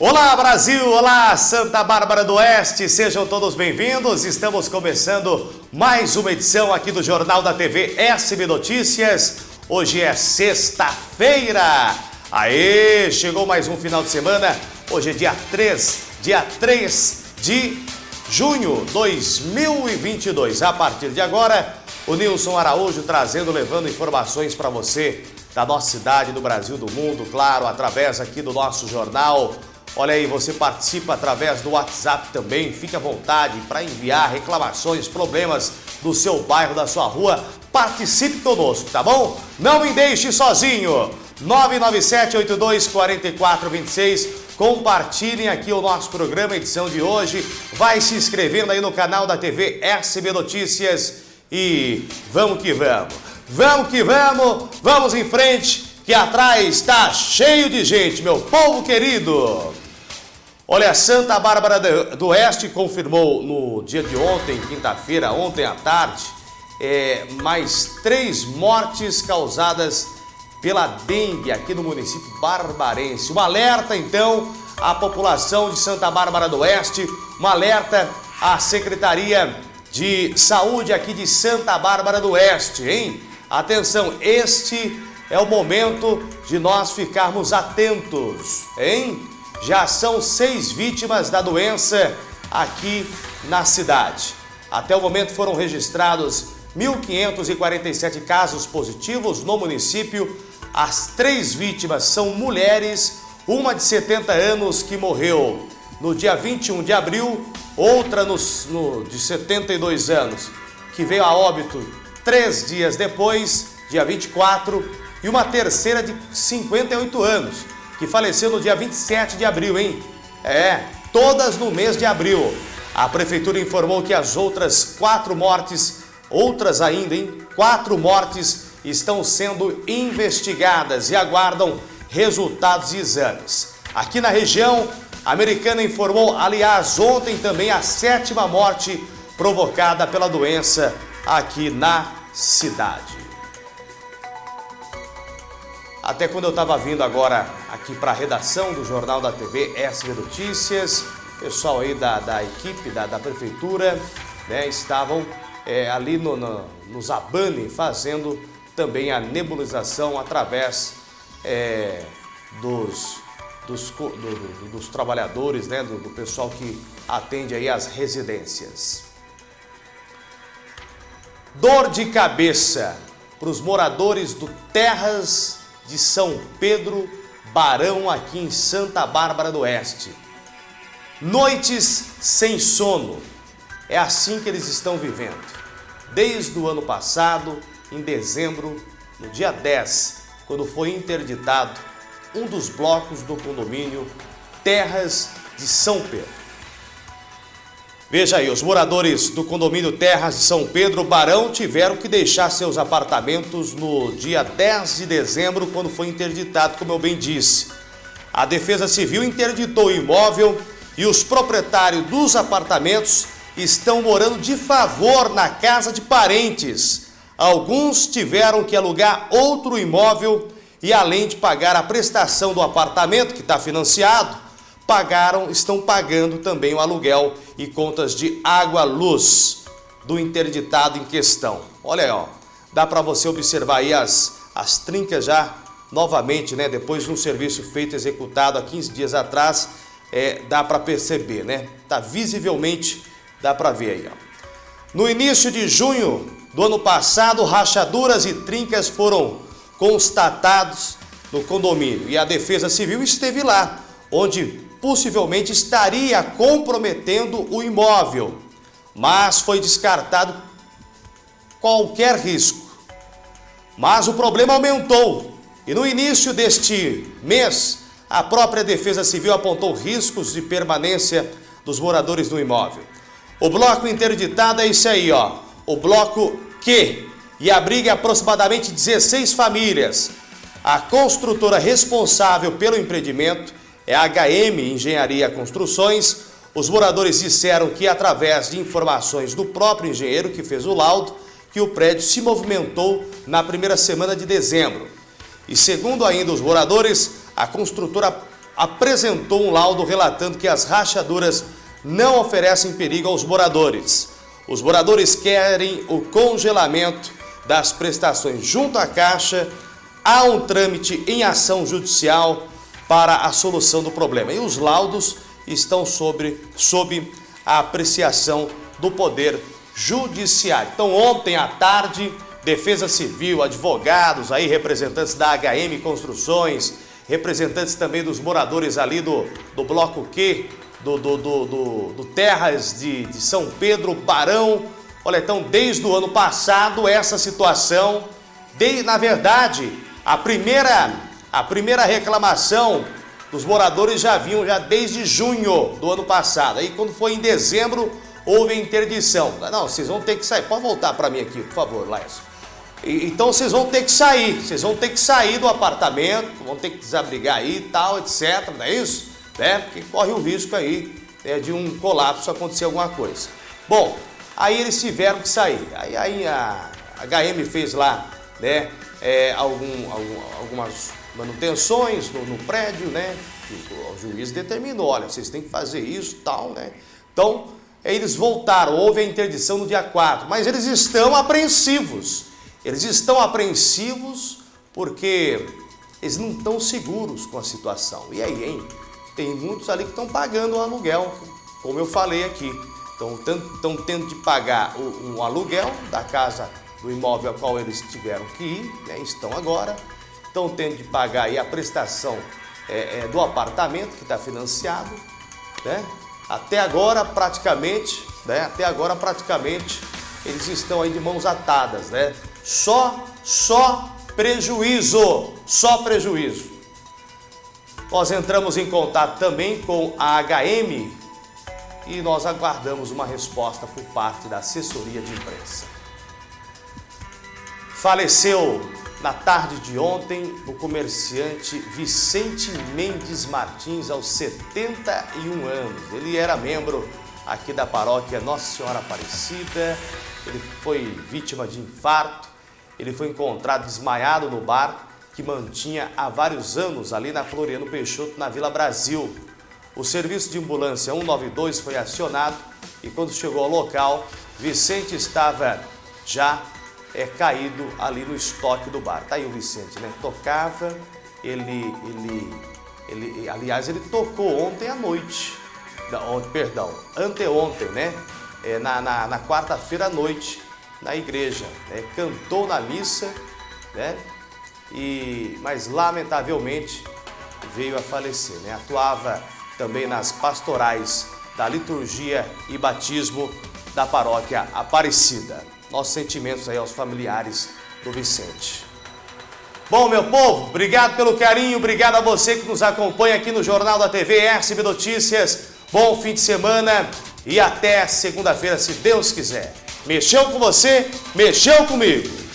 Olá Brasil, olá Santa Bárbara do Oeste, sejam todos bem-vindos. Estamos começando mais uma edição aqui do Jornal da TV SB Notícias. Hoje é sexta-feira. Aê, chegou mais um final de semana. Hoje é dia 3, dia 3 de junho 2022. A partir de agora, o Nilson Araújo trazendo, levando informações para você da nossa cidade, do Brasil, do mundo, claro, através aqui do nosso jornal Olha aí, você participa através do WhatsApp também, fique à vontade para enviar reclamações, problemas do seu bairro, da sua rua, participe conosco, tá bom? Não me deixe sozinho, 997-82-4426, compartilhem aqui o nosso programa, edição de hoje, vai se inscrevendo aí no canal da TV SB Notícias. E vamos que vamos, vamos que vamos, vamos em frente, que atrás está cheio de gente, meu povo querido. Olha, Santa Bárbara do Oeste confirmou no dia de ontem, quinta-feira, ontem à tarde, é, mais três mortes causadas pela dengue aqui no município barbarense. Um alerta, então, à população de Santa Bárbara do Oeste, um alerta à Secretaria de Saúde aqui de Santa Bárbara do Oeste, hein? Atenção, este é o momento de nós ficarmos atentos, hein? Já são seis vítimas da doença aqui na cidade. Até o momento foram registrados 1.547 casos positivos no município. As três vítimas são mulheres, uma de 70 anos que morreu no dia 21 de abril, outra no, no, de 72 anos que veio a óbito três dias depois, dia 24, e uma terceira de 58 anos que faleceu no dia 27 de abril, hein? É, todas no mês de abril. A prefeitura informou que as outras quatro mortes, outras ainda, hein? Quatro mortes estão sendo investigadas e aguardam resultados de exames. Aqui na região, a americana informou, aliás, ontem também a sétima morte provocada pela doença aqui na cidade. Até quando eu estava vindo agora aqui para a redação do Jornal da TV SB Notícias, pessoal aí da, da equipe, da, da prefeitura, né, estavam é, ali no, no, no Zabane fazendo também a nebulização através é, dos, dos, do, do, dos trabalhadores, né, do, do pessoal que atende aí as residências. Dor de cabeça para os moradores do Terras de São Pedro Barão, aqui em Santa Bárbara do Oeste. Noites sem sono. É assim que eles estão vivendo. Desde o ano passado, em dezembro, no dia 10, quando foi interditado um dos blocos do condomínio Terras de São Pedro. Veja aí, os moradores do condomínio Terras de São Pedro Barão tiveram que deixar seus apartamentos no dia 10 de dezembro, quando foi interditado, como eu bem disse. A Defesa Civil interditou o imóvel e os proprietários dos apartamentos estão morando de favor na casa de parentes. Alguns tiveram que alugar outro imóvel e além de pagar a prestação do apartamento que está financiado, pagaram, estão pagando também o aluguel e contas de água, luz do interditado em questão. Olha aí, ó, dá para você observar aí as, as trincas já novamente, né? Depois de um serviço feito, executado há 15 dias atrás, é, dá para perceber, né? Tá visivelmente, dá para ver aí, ó. No início de junho do ano passado, rachaduras e trincas foram constatados no condomínio e a Defesa Civil esteve lá, onde possivelmente estaria comprometendo o imóvel, mas foi descartado qualquer risco. Mas o problema aumentou e no início deste mês, a própria Defesa Civil apontou riscos de permanência dos moradores do imóvel. O bloco interditado é esse aí, ó, o bloco Q, e abriga aproximadamente 16 famílias. A construtora responsável pelo empreendimento é a HM Engenharia Construções. Os moradores disseram que, através de informações do próprio engenheiro que fez o laudo, que o prédio se movimentou na primeira semana de dezembro. E segundo ainda os moradores, a construtora apresentou um laudo relatando que as rachaduras não oferecem perigo aos moradores. Os moradores querem o congelamento das prestações junto à Caixa, há um trâmite em ação judicial para a solução do problema. E os laudos estão sobre, sob a apreciação do Poder Judiciário. Então, ontem à tarde, Defesa Civil, advogados, aí representantes da HM Construções, representantes também dos moradores ali do, do Bloco Q, do, do, do, do, do Terras de, de São Pedro, Barão. Olha, então, desde o ano passado, essa situação, de, na verdade, a primeira, a primeira reclamação dos moradores já vinham já desde junho do ano passado. Aí, quando foi em dezembro, houve interdição. Não, vocês vão ter que sair. Pode voltar para mim aqui, por favor, Laércio. Então vocês vão ter que sair, vocês vão ter que sair do apartamento, vão ter que desabrigar aí e tal, etc, não é isso? Né? Porque corre o risco aí né, de um colapso acontecer alguma coisa. Bom, aí eles tiveram que sair. Aí, aí a HM fez lá né, é, algum, algum, algumas manutenções no, no prédio, né? O juiz determinou, olha, vocês têm que fazer isso tal, né? Então, eles voltaram, houve a interdição no dia 4, mas eles estão apreensivos. Eles estão apreensivos porque eles não estão seguros com a situação. E aí, hein? Tem muitos ali que estão pagando o aluguel, como eu falei aqui. Estão tendo de pagar o, um aluguel da casa, do imóvel ao qual eles tiveram que ir, né? estão agora. Estão tendo de pagar aí a prestação é, é, do apartamento que está financiado. Né? Até agora, praticamente, né? até agora, praticamente, eles estão aí de mãos atadas, né? Só, só prejuízo, só prejuízo. Nós entramos em contato também com a HM e nós aguardamos uma resposta por parte da assessoria de imprensa. Faleceu na tarde de ontem o comerciante Vicente Mendes Martins, aos 71 anos. Ele era membro aqui da paróquia Nossa Senhora Aparecida, ele foi vítima de infarto, ele foi encontrado desmaiado no bar que mantinha há vários anos ali na Floriano Peixoto, na Vila Brasil. O serviço de ambulância 192 foi acionado e quando chegou ao local, Vicente estava já é, caído ali no estoque do bar. Tá aí o Vicente, né? Tocava, ele, ele, ele, aliás, ele tocou ontem à noite, ontem, perdão, anteontem, né? É, na, na, na quarta-feira à noite, na igreja, né? cantou na missa, né? E, mas lamentavelmente veio a falecer. Né? Atuava também nas pastorais da liturgia e batismo da paróquia Aparecida. Nossos sentimentos aí aos familiares do Vicente. Bom, meu povo, obrigado pelo carinho, obrigado a você que nos acompanha aqui no Jornal da TV SB Notícias. Bom fim de semana e até segunda-feira, se Deus quiser. Mexeu com você, mexeu comigo.